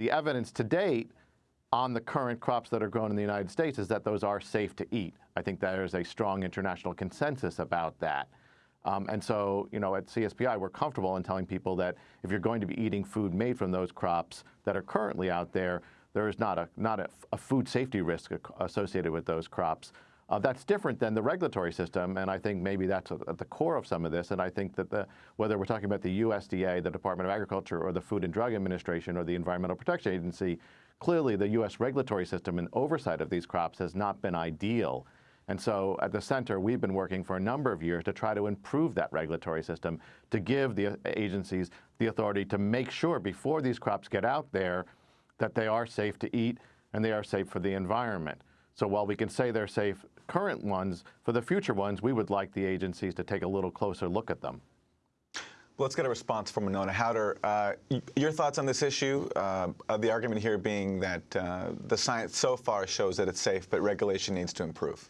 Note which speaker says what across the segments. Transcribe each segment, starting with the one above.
Speaker 1: The evidence to date on the current crops that are grown in the United States is that those are safe to eat. I think there is a strong international consensus about that. Um, and so, you know, at CSPI, we're comfortable in telling people that if you're going to be eating food made from those crops that are currently out there, there is not a, not a, a food safety risk associated with those crops. Uh, that's different than the regulatory system, and I think maybe that's at the core of some of this. And I think that the, whether we're talking about the USDA, the Department of Agriculture, or the Food and Drug Administration, or the Environmental Protection Agency, clearly the U.S. regulatory system and oversight of these crops has not been ideal. And so at the center, we've been working for a number of years to try to improve that regulatory system, to give the agencies the authority to make sure before these crops get out there that they are safe to eat and they are safe for the environment. So while we can say they're safe current ones, for the future ones, we would like the agencies to take a little closer look at them.
Speaker 2: Let's get a response from Wenonah Hauter. Uh, your thoughts on this issue? Uh, the argument here being that uh, the science so far shows that it's safe, but regulation needs to improve.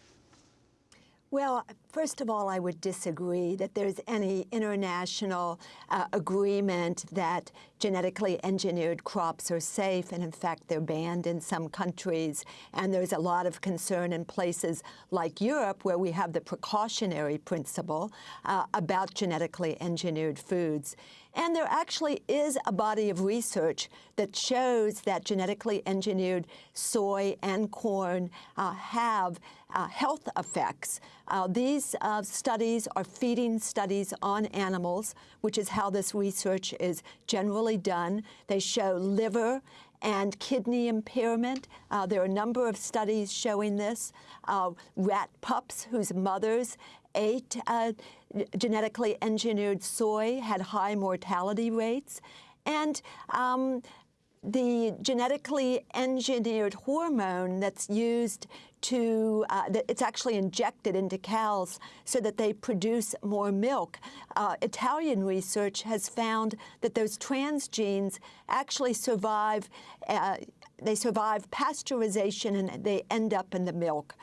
Speaker 3: Well, first of all, I would disagree that there's any international uh, agreement that genetically engineered crops are safe, and in fact, they're banned in some countries. And there's a lot of concern in places like Europe, where we have the precautionary principle uh, about genetically engineered foods. And there actually is a body of research that shows that genetically engineered soy and corn uh, have uh, health effects. Uh, these uh, studies are feeding studies on animals, which is how this research is generally done. They show liver and kidney impairment. Uh, there are a number of studies showing this. Uh, rat pups whose mothers ate uh, genetically engineered soy had high mortality rates. And um, the genetically engineered hormone that's used to, uh, it's actually injected into cows so that they produce more milk. Uh, Italian research has found that those transgenes actually survive, uh, they survive pasteurization and they end up in the milk.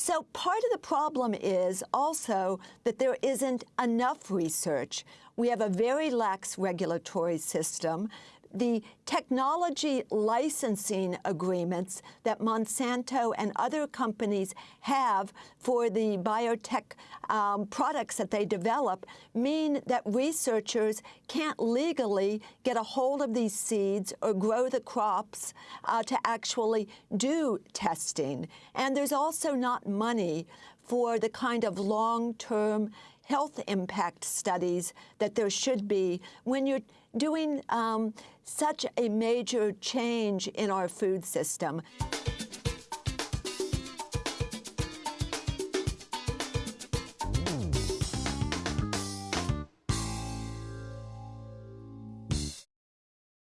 Speaker 3: So part of the problem is also that there isn't enough research. We have a very lax regulatory system the technology licensing agreements that Monsanto and other companies have for the biotech um, products that they develop mean that researchers can't legally get a hold of these seeds or grow the crops uh, to actually do testing. And there's also not money for the kind of long-term health impact studies that there should be when you're doing um, such a major change in our food system.